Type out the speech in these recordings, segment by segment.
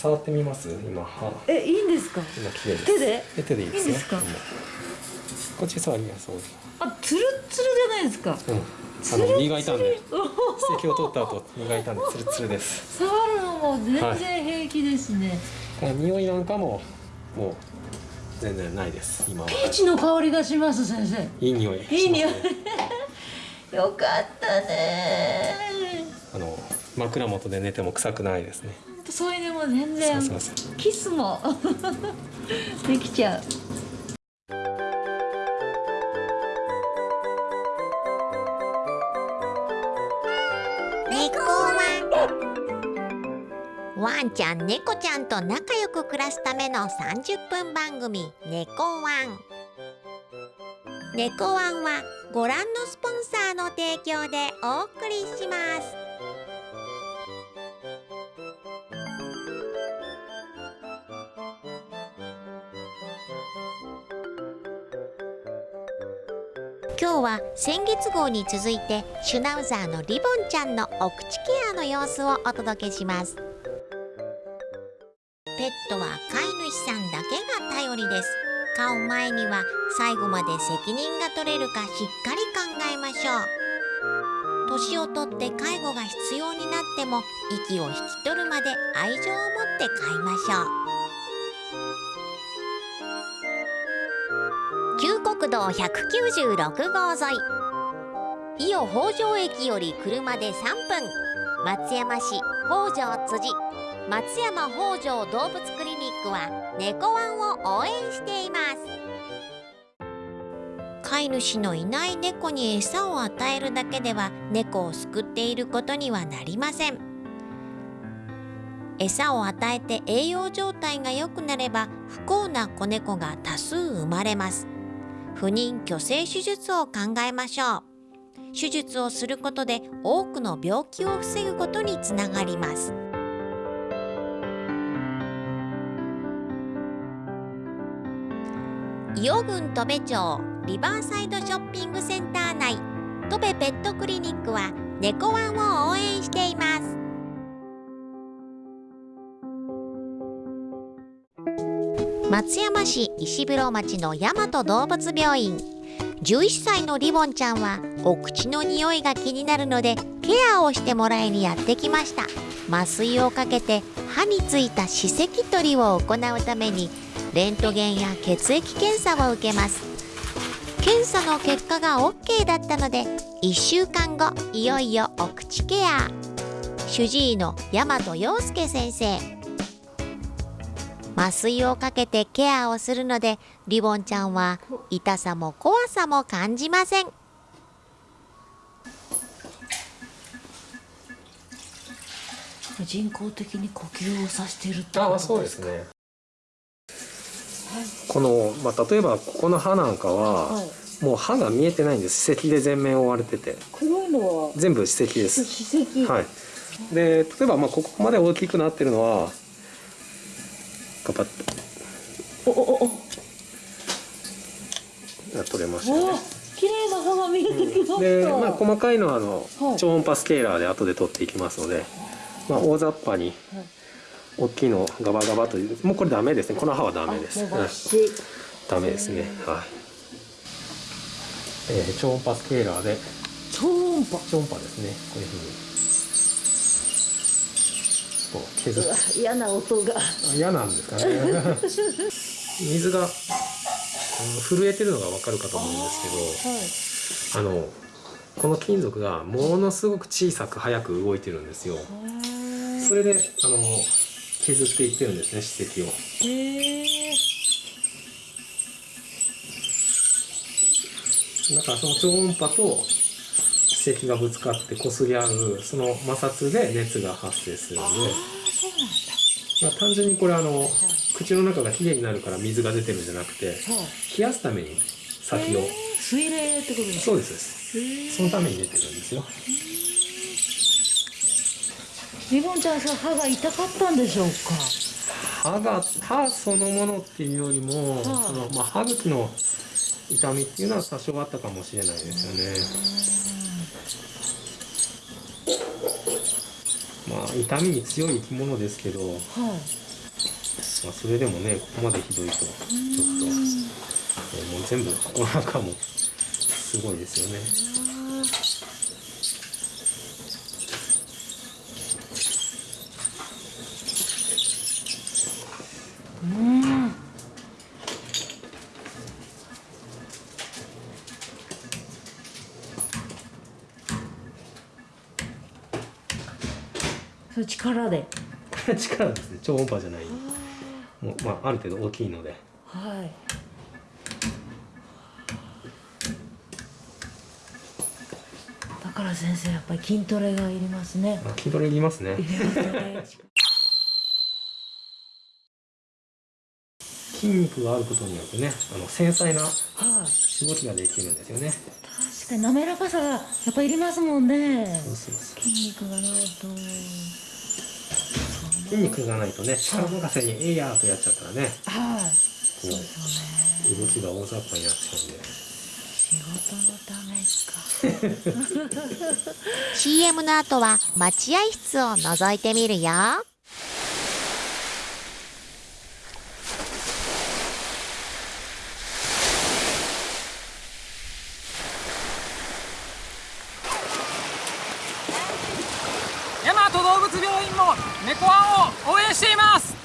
触ってみます？今歯。えいいんですか？今綺麗です。手で？え手でいいですよ。いいんですか？うんこっち触ります。あツルッツルじゃないですか？うん。あの磨いたんで。おー。指摘を取った後磨いたんでツルツルです。触るのも全然平気ですね、この匂いなんかももう全然ないです。今は。ピーチの香りがします先生。いい匂い。いい匂い。よかったねあの枕元で寝ても臭くないですねとそういうのも全然そうそうそう。キスも できちゃう。猫ワン。ワンちゃん猫ちゃんと仲良く暮らすための30分番組「猫ワン」猫ワンはご覧のスポンサーの提供でお送りします今日は先月号に続いてシュナウザーのリボンちゃんのお口ケアの様子をお届けします。ペットは飼い主さんだけが頼りです。飼う前には最後まで責任が取れるかしっかり考えましょう。年をとって介護が必要になっても息を引き取るまで愛情を持って飼いましょう。道196号沿い。伊予北条駅より車で3分。松山市北条辻。松山北条動物クリニックは猫ワンを応援しています。飼い主のいない猫に餌を与えるだけでは猫を救っていることにはなりません。餌を与えて栄養状態が良くなれば不幸な子猫が多数生まれます。不妊去勢手術を考えましょう。手術をすることで多くの病気を防ぐことにつながります。伊予郡戸部町リバーサイドショッピングセンター内戸部ペットクリニックは猫ワンを応援しています。松山市石風呂町の大和動物病院。11歳のリボンちゃんはお口の匂いが気になるのでケアをしてもらいにやってきました。麻酔をかけて歯についた歯石取りを行うためにレントゲンや血液検査を受けます。検査の結果が OK だったので1週間後いよいよお口ケア。主治医の大和陽介先生。麻酔をかけてケアをするのでリボンちゃんは痛さも怖さも感じません。人工的に呼吸をさせてるってことあそうですね。この、まあ、例えばここの歯なんかは、はい。もう歯が見えてないんです。歯石で全面覆われてて。黒いのは？全部歯石です。歯石。はい。で例えばまあここまで大きくなってるのはガバッおおおお。と取れましたね。綺麗な歯が見えてきました、で、まあ、細かいのはあの、はい。超音波スケーラーで後で取っていきますので、まあ、大雑把にはい大きいのをガバガバというもうこれダメですね。この歯はダメです。ううん。ダメですね。はい、えー超音波スケーラーで。超音波。超音波ですね。こういうふうにこう削っ嫌な音が。あ嫌なんですかね。水がうん震えてるのがわかるかと思うんですけどはい。あのこの金属がものすごく小さく速く動いてるんですよ。それであの削っていってるんですね歯石を。へえだからその超音波と歯石がぶつかって擦り合うその摩擦で熱が発生するので。まあ、単純にこれあの口の中がきれいになるから水が出てるんじゃなくてはい。冷やすために先を。水冷ってことですそうです。ですそのために出てるんですよ。リボンちゃんさ歯が痛かったんでしょうか？歯が歯そのものっていうよりも、はい。そのまあ、歯茎の痛みっていうのは多少あったかもしれないですよねまあ痛みに強い生き物ですけど、はいまあ、それでもねここまでひどいとちょっと、えーもう全部ここの中もすごいですよね。力で。力ですね。超音波じゃない。もう、まあ、ある程度大きいので。はい。だから先生やっぱり筋トレがいりますね。あ筋トレいりますね。筋肉があることによってねあの繊細なはい。動きができるんですよね。確かに滑らかさがやっぱいりますもんね。そうそうそう。筋肉がないと筋肉がないとね力任せに「えいやー」とやっちゃったらね。はいこそうですよね。う動きが大雑把になっちゃうんで。仕事のためか。CM の後は待合室を覗いてみるよ大和動物病院も猫ワンを応援しています。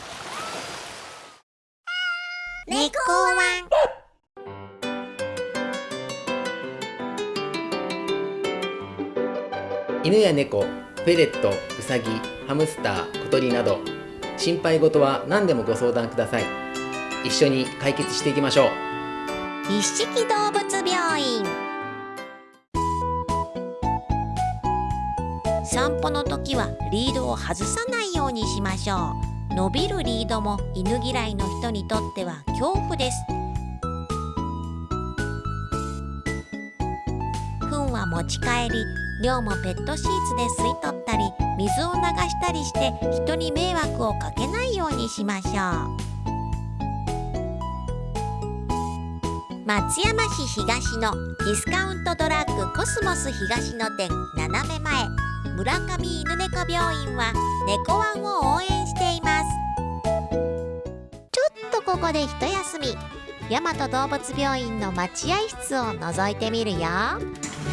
猫ワン犬や猫フェレットウサギハムスター小鳥など心配事は何でもご相談ください。一緒に解決していきましょう。一色動物病院散歩の時はリードを外さないようにしましょう。伸びるリードも犬嫌いの人にとっては恐怖です。糞は持ち帰り尿もペットシーツで吸い取ったり水を流したりして人に迷惑をかけないようにしましょう。松山市東のディスカウントドラッグコスモス東の店斜め前。村上犬猫病院は猫ワンを応援しています。ちょっとここで一休み。大和動物病院の待合室を覗いてみるよ。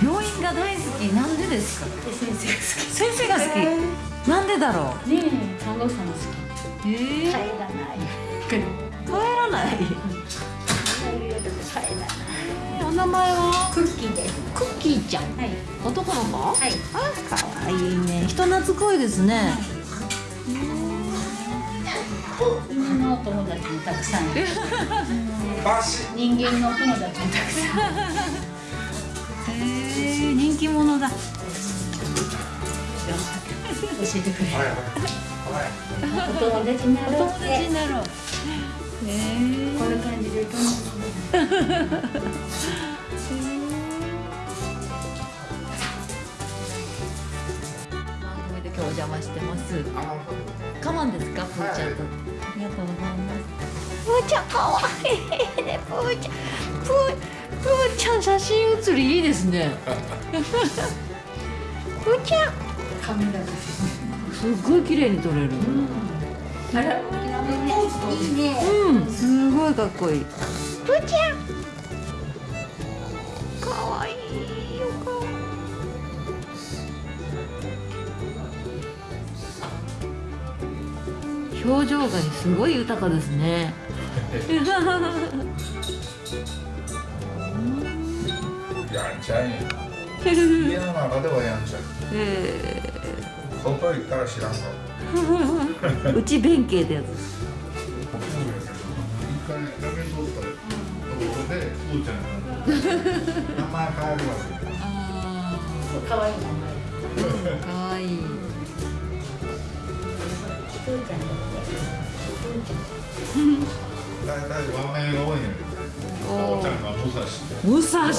病院が大好き。なんでですか？先生が好き。先生が好き。なんでだろう？ねえ、看護師さんも好き。えー、帰らない。帰らない。帰らない。お名前は？クッキーです。クッキーちゃんはい。男の子？はい。あ可愛いね人懐っこいですね犬のお友達もたくさんいる。人間のお友達もたくさん。へ え人気者だ教えてくれる？お友達になろう友達。になろうへこんな感じでます。カマンですか？プーちゃんと。ありがとうございます。プーちゃん可愛いねプーちゃん。プープーちゃん写真写りいいですね。プーちゃん。カメラです。すっごい綺麗に撮れる。あら、いいね。うん。すごいかっこいい。プーちゃん表情がすごい豊かですね。やんちゃいん。や家の中ではやんちゃ外行ったら知らんうち弁慶ってやつ。一回ったところでプーちゃん。名前変えるわ。けあ可愛い名前。ーかわいいプーちゃん。だって。大体和名が多いんやけど父ちゃんが武蔵で武蔵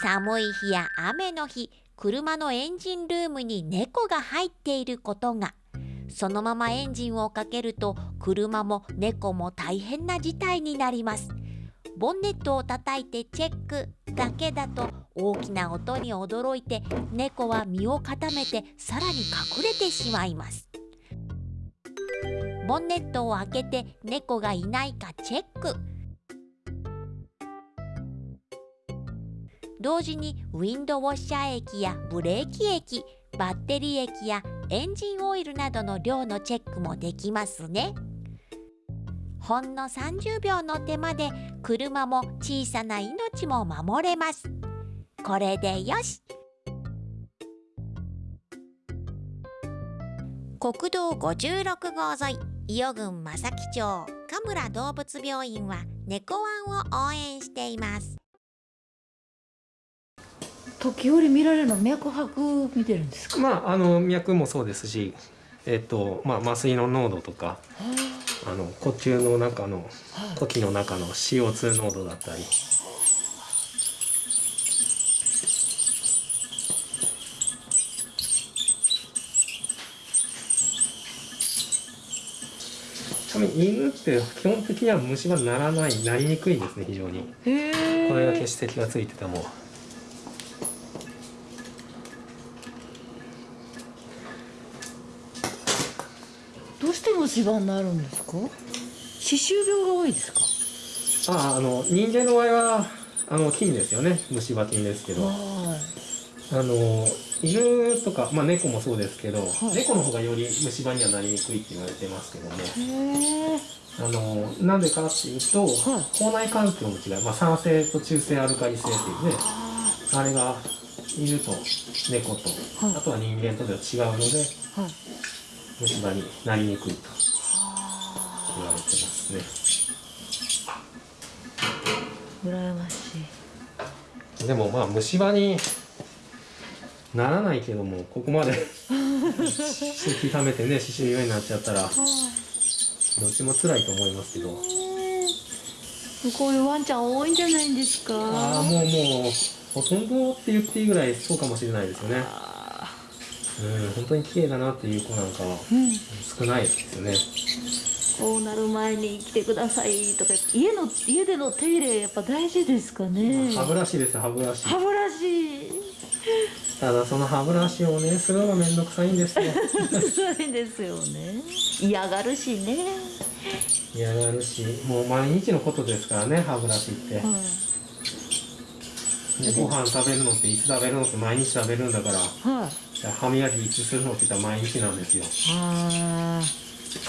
寒い日や雨の日車のエンジンルームに猫が入っていることが。そのままエンジンをかけると車も猫も大変な事態になります。ボンネットを叩いてチェックだけだと大きな音に驚いて猫は身を固めてさらに隠れてしまいます。ボンネットを開けて猫がいないかチェック。同時にウィンドウォッシャー液やブレーキ液バッテリー液やエンジンオイルなどの量のチェックもできますね。ほんの30秒の手間で車も小さな命も守れます。これでよし。国道56号沿い伊予郡正木町神村動物病院は猫ワンを応援しています。時折見られるの脈拍見てるんですか？まああの脈もそうですしえっとまあ麻酔の濃度とかあ。の呼吸の中の呼気の中の CO2 濃度だったり。犬って基本的には虫歯にならないなりにくいんですね非常に。これだけ指摘がついててもどうして虫歯になるんですか？歯周病が多いですか？ああの人間の場合はあの菌ですよね。虫歯菌ですけど。はあの犬とか、まあ、猫もそうですけど、い。猫の方がより虫歯にはなりにくいって言われてますけども。いへえ。あのなんでかっていうと、口内環境の違い、まあ、酸性と中性アルカリ性っていうねあれが犬と猫と、はい。あとは人間とでは違うのではい虫歯になりにくいと言われてますね。羨ましいでもまあ虫歯にならないけどもここまで敷き溜めてね歯周病になっちゃったらどっちも辛いと思いますけどこういうワンちゃん多いんじゃないんですかああもうもうほとんどって言っていいぐらいそうかもしれないですよねうん本当に綺麗だなっていう子なんかはうん。少ないですよね。こうなる前に来てくださいとか家の家での手入れやっぱ大事ですかね。歯ブラシですよ歯ブラシ。歯ブラシ。ただその歯ブラシをねするのがめんどくさいんですよ。そういですよね。嫌がるしね、嫌がるしもう毎日のことですからね歯ブラシって、うん。でご飯食べるのっていつ食べるのって毎日食べるんだから。はい歯磨きいつするのって言ったら毎日なんですよ。ああ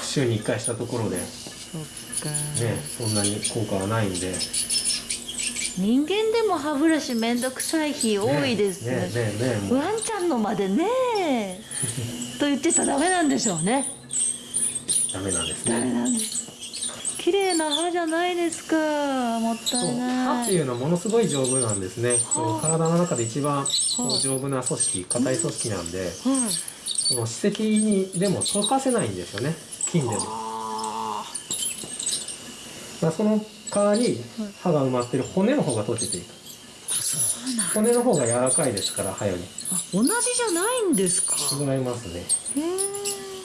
週に1回したところで。ねそっか、そんなに効果はないんで。人間でも歯ブラシめんどくさい日多いですね。ねねねねもう。ワンちゃんのまでね。と言ってたらダメなんでしょうね。ダメなんですダメねなんです綺麗な歯じゃないですか。もったそういない。歯っていうのはものすごい丈夫なんですね。体の中で一番丈夫な組織硬い組織なんではいその歯石にでも溶かせないんですよね。菌でも。まあその代わり歯が埋まってる骨の方が溶けていく。骨の方が柔らかいですから歯より。あ同じじゃないんですか。違いますね。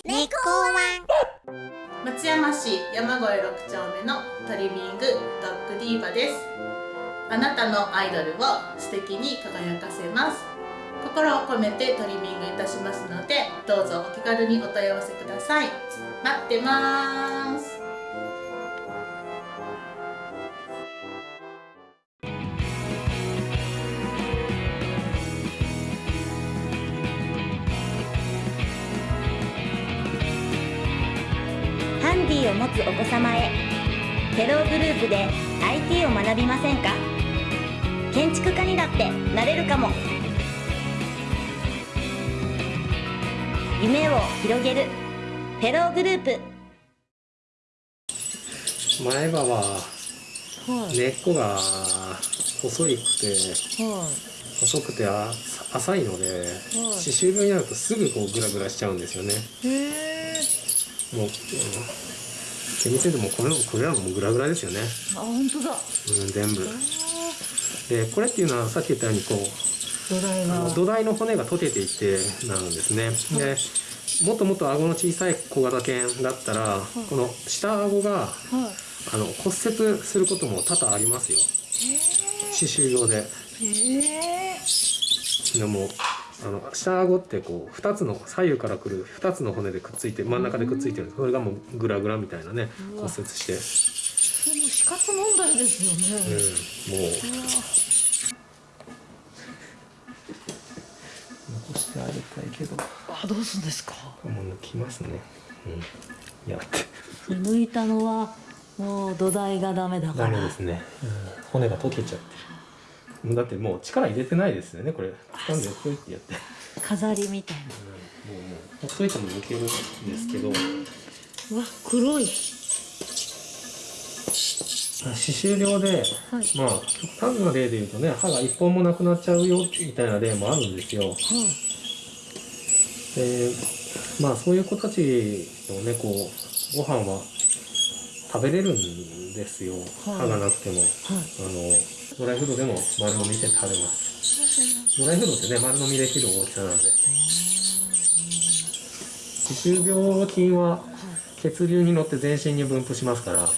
猫ワン松山市山越6丁目のトリミングドッグディーバです。あなたのアイドルを素敵に輝かせます。心を込めてトリミングいたしますのでどうぞお気軽にお問い合わせください。待ってます。を持つお子様へ。テログループで IT を学びませんか？建築家にだってなれるかも。夢を広げる。フェローグループ。前歯ははい。根っこが細いくては細くてあ浅いので歯周病になるとすぐこうグラグラしちゃうんですよね。もう、うん、厳密に言うともうこれこれらもグラグラですよね。あ本当だ。うん全部。でこれっていうのはさっき言ったようにこう土台が土台の骨が溶けていってなるんですね。でもっともっと顎の小さい小型犬だったら、この下顎がはい。あの骨折することも多々ありますよ。歯周病で。えでもあの下顎ってこう2つの左右からくる2つの骨でくっついて真ん中でくっついてる。んですそれがもうグラグラみたいなね骨折して、でも死活問題ですようん、ね、もう。残してあげたいけど。あどうすんですか？もう抜きますね。うん。やって。抜いたのはもう土台がダメだかダらメですね、うん、骨が溶けちゃってだってもう力入れてないですよねこれ。掴んでこうやってやって、飾りみたいな。うん、もうもうほっといても抜けるんですけど、うわ黒い。歯周病で、はい。まあ極端な例で言うとね歯が一本もなくなっちゃうよみたいな例もあるんですよ。はい。でまあそういう子たちのねこうご飯は食べれるんですよ、はい。歯がなくても。はい。あのドライフードでも丸飲みして食べます。ドライフードってね丸飲みできる大きさなんで。歯周病菌は血流に乗って全身に分布しますから。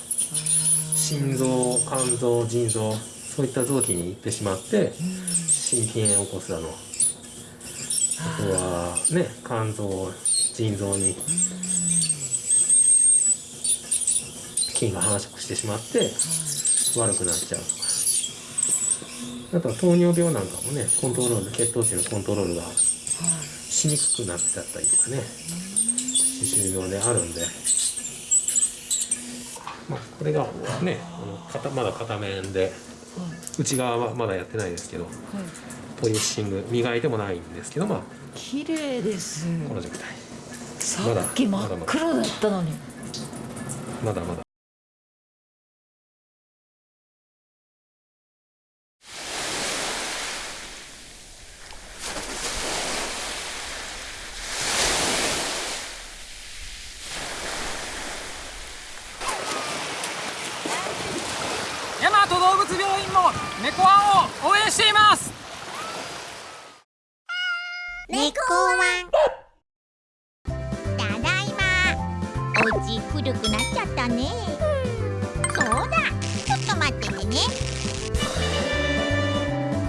心臓肝臓腎臓そういった臓器に行ってしまって心筋炎を起こすだのあとはね肝臓腎臓に菌が繁殖してしまって悪くなっちゃうとかあとは糖尿病なんかもねコントロール血糖値のコントロールがしにくくなっちゃったりとかね歯周病であるんで。まあ、これがねあの片まだ片面で内側はまだやってないですけどはい。ポリッシング磨いてもないんですけどまあ綺麗です。この状態さっき真っ黒だったのに。まだまだ大和動物病院も猫ワンを応援しています。猫ワン。ただいま。お家古くなっちゃったね。そうだ。ちょっと待っててね。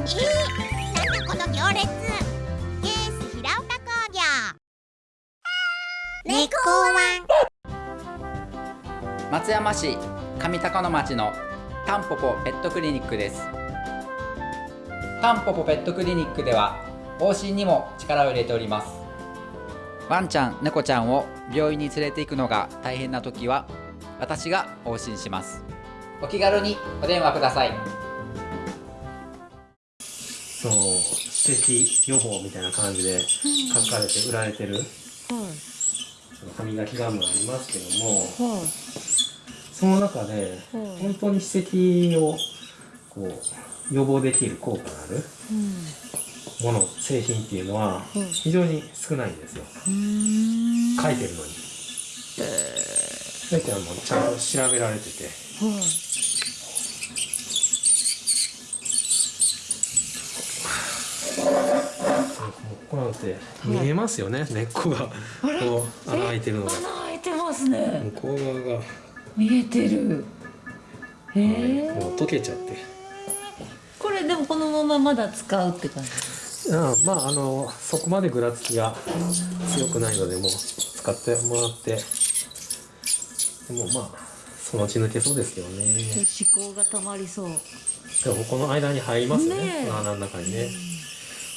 えー、なんだこの行列。ケース平岡工業。猫ワン。松山市上高野町のタンポポペットクリニックですタンポポペットクリニックでは往診にも力を入れております。ワンちゃん猫ちゃんを病院に連れて行くのが大変な時は私が往診します。お気軽にお電話ください。そう歯石予防みたいな感じで書かれて売られてる。はい歯磨きガムがありますけどもはいその中ではい本当に歯石をこう予防できる効果があるうんもの製品っていうのはうん非常に少ないんですよ。うーん。書いてるのに。書いてはもうちゃんと調べられてて。はいここなんて見えますよね、根っこが。こう穴開いてるのが。穴開いてますね。向こう側が。見えてる。へえもう溶けちゃってでもこのまままだ使うって感じあまああのそこまでぐらつきが強くないのでもう使ってもらってでもまあそのうち抜けそうですけどね。思考がたまりそう。でもこの間に入りますよね。ね穴の中にね。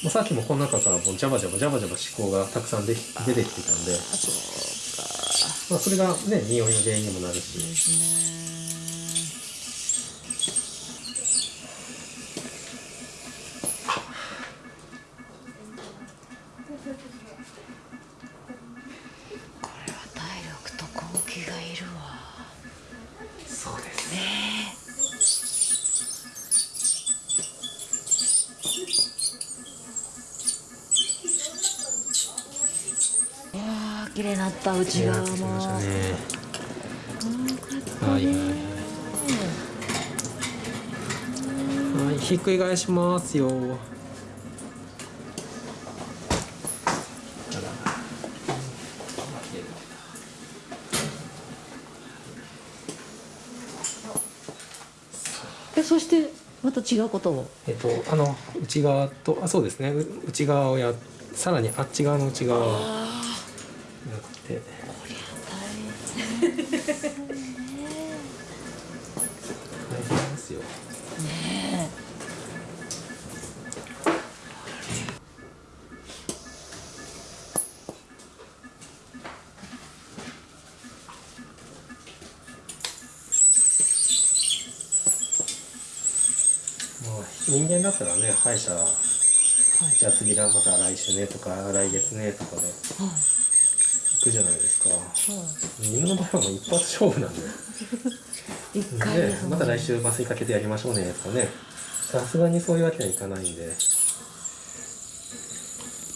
もうさっきもこの中からもうジャバジャバジャバジャバ思考がたくさんでき出てきてたんで。まあ、それがね匂いの原因にもなるし。ですねっくり返しますよ。えそしてまた違うことを？えっとあの内側とあそうですね。う内側をやさらにあっち側の内側をじゃあ次だまた来週ねとか来月ねとかで行くじゃないですか。犬の場合はもう一発勝負なんで 一回でねまた来週麻酔かけてやりましょうねとかね。さすがにそういうわけにはいかないんで。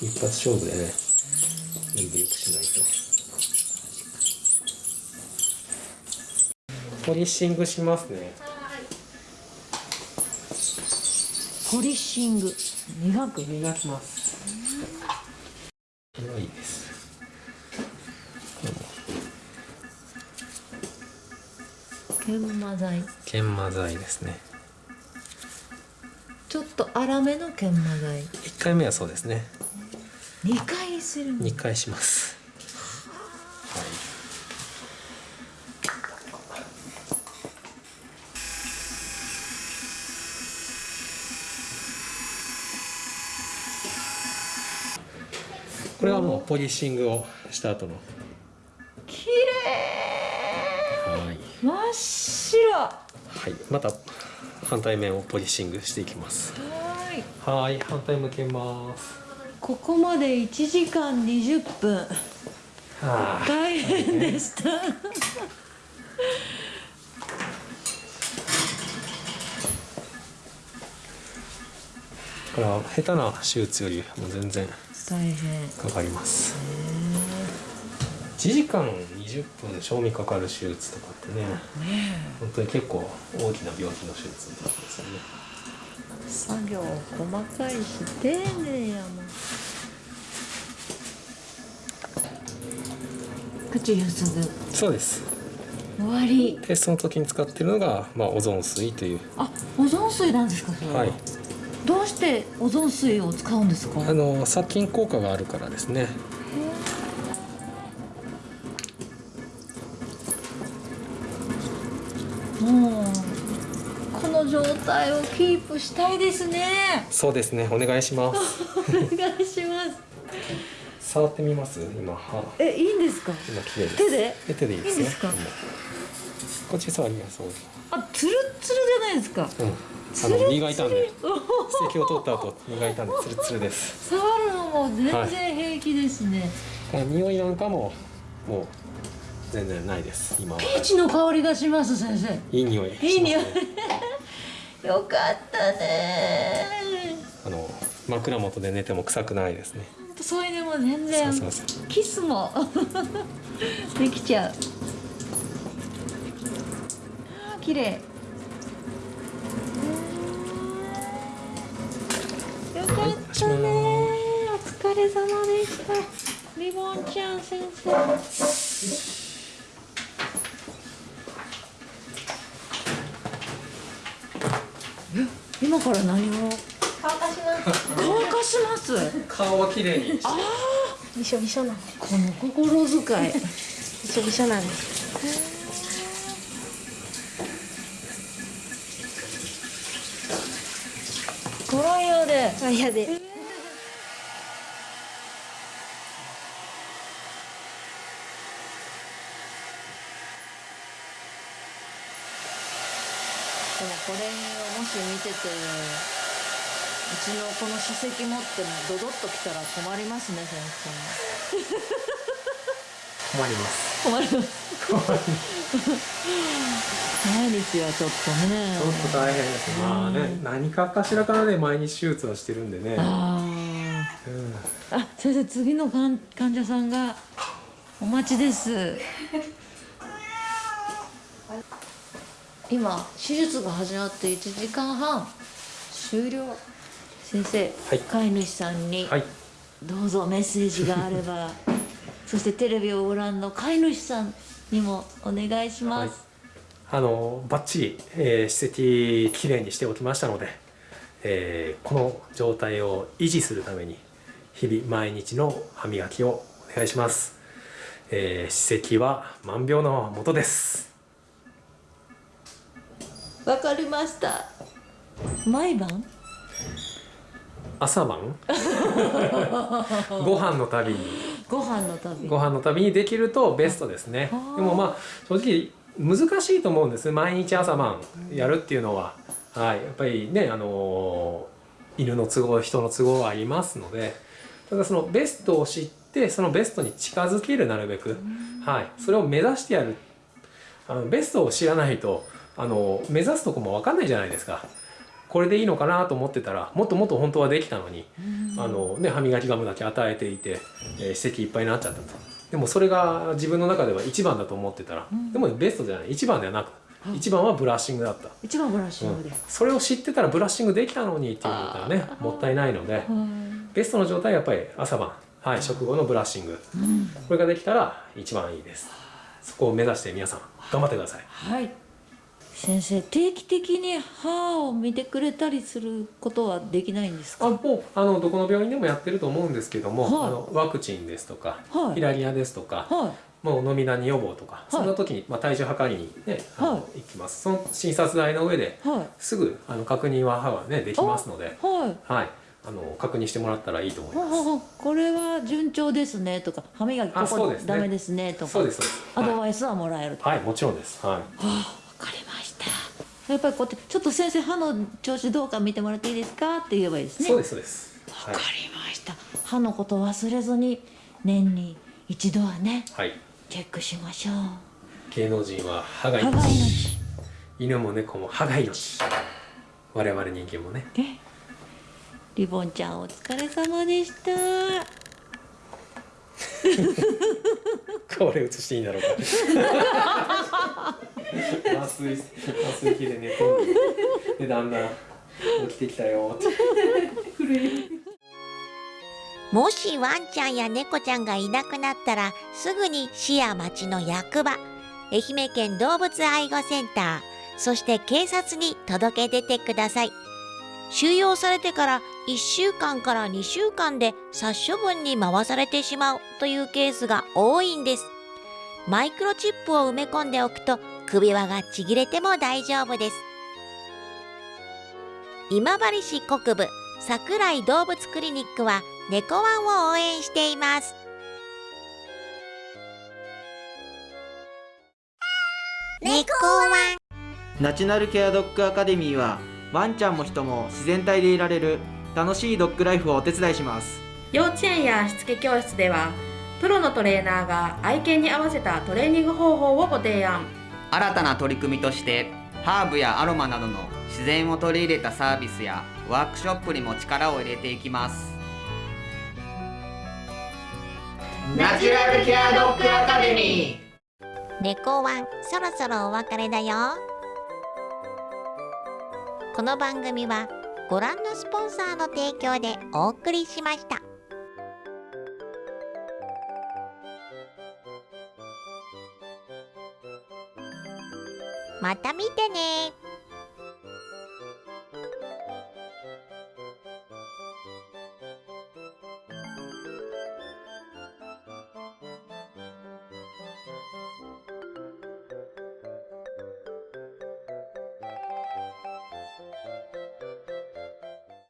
一発勝負でね。全部よくしないと。ポリッシングしますね。ポリッシング磨く磨きます黒いです研磨剤研磨剤ですねちょっと粗めの研磨剤一回目はそうですね二回する二回しますこれはもうポリッシングをした後の。綺はい、麗真っ白。ははい、また反対面をポリッシングしていきます。ーい。はい。反対向けます。ここまで1時間20分。はあ。大変でした。これは下手な手術よりも全然大変。かかります1時間20分賞味かかる手術とかってね。本当に結構大きな病気の手術なんですよね。作業細かいし丁寧やもん。口ゆすぐそうです。終わり。でその時に使ってるのが、まあ、オゾン水という。あオゾン水なんですかそれはいどうしてオゾン水を使うんですか？あの殺菌効果があるからですね。もうこの状態をキープしたいですね。そうですね。お願いします。お願いします。触ってみます？今歯。えいいんですか？今綺麗です。手で？え手でいいですよいいですか？うん。こっち触りますそうあツルッツルじゃないですか。うんあの磨いたんで咳を取った後磨いたんでツルツルです。触るのも全然平気ですね、この匂いなんかももう全然ないです今は。ピーチの香りがします先生。いい匂いいい匂い。よかったね。あの枕元で寝ても臭くないですね。そういうのも全然。キスも。できちゃう。綺麗れ様でした。リボンちゃん先生。え今から何を？乾かします。乾かします顔は綺麗に。あびしょびしょなこの心遣い。びしょびしょなんですドライヤーで。あやででもこれをもし見ててうちのこの歯石持ってドドッときたら困ります。ね先困ります。生困ります。毎日はちょっとねちょっと大変です。まあね何かかしらからね毎日手術はしてるんでね。あうん。ーあ先生次の患患者さんがお待ちです今手術が始まって1時間半。終了。先生、はい。飼い主さんにはい。どうぞメッセージがあれば。そしてテレビをご覧の飼い主さんにもお願いします、あのバッチリ、えー、歯石きれいにしておきましたので、えーこの状態を維持するために日々毎日の歯磨きをお願いします、えー歯石は万病のもとですわかりました。毎晩？朝晩？ご飯のたびに。ご飯の旅。ご飯のたびにできるとベストですね。でもまあ正直難しいと思うんです。毎日朝晩やるっていうのは、はい、やっぱりねあのー犬の都合人の都合はありますので。ただそのベストを知ってそのベストに近づけるなるべく、はい、それを目指してやる。あのベストを知らないとあの目指すとこも分かんないじゃないですか。これでいいのかなと思ってたらもっともっと本当はできたのに、あのね、歯磨きガムだけ与えていて、えー、いっぱいになっちゃったと。でもそれが自分の中では一番だと思ってたら、でもベストじゃない。一番ではなく一番はブラッシングだった、一番ブラッシングで、それを知ってたらブラッシングできたのにっていうことはねもったいないのでベストの状態はやっぱり朝晩、はい、食後のブラッシング、これができたら一番いいです。そこを目指して皆さん頑張ってください。はい先生定期的に歯を見てくれたりすることはできないんですか？あもうあのどこの病院でもやってると思うんですけども、はい。あのワクチンですとか、はい。ヒラリアですとか、はもう飲みダニ予防とか、そんな時に、まあ、体重測りにね、あのはい。行きます。その診察台の上でいはい。すぐあの確認は歯はねできますので、はい。はい、あの確認してもらったらいいと思います。ははこれは順調ですねとか歯磨きここダメですねとかそうですそうです。アドバイスはもらえると、はい、もちろんです。はい。わかりましたやっぱりこうやってちょっと先生歯の調子どうか見てもらっていいですか？って言えばいいですねそうですそうです。はわかりました歯のこと忘れずに年に一度はねはい。チェックしましょう芸能人は歯が命。命犬も猫も歯が命。我々人間もね。ねリボンちゃんお疲れ様でした これ映していいんだろうか。麻酔麻酔器で寝て。でだんだん起きてきたよ。って。もしワンちゃんや猫ちゃんがいなくなったらすぐに市や町の役場。愛媛県動物愛護センター。そして警察に届け出てください。収容されてから1週間から2週間で殺処分に回されてしまうというケースが多いんです。マイクロチップを埋め込んでおくと首輪がちぎれても大丈夫です。今治市国部桜井動物クリニックは猫ワンを応援しています。猫ワン。ナチュラルケアドッグアカデミーはワンちゃんも人も自然体でいられる楽しいドッグライフをお手伝いします。幼稚園やしつけ教室ではプロのトレーナーが愛犬に合わせたトレーニング方法をご提案新たな取り組みとしてハーブやアロマなどの自然を取り入れたサービスやワークショップにも力を入れていきます。ナチュラルケアドッグアカデミー。猫ワンそろそろお別れだよ。この番組はご覧のスポンサーの提供でお送りしました。また見てね。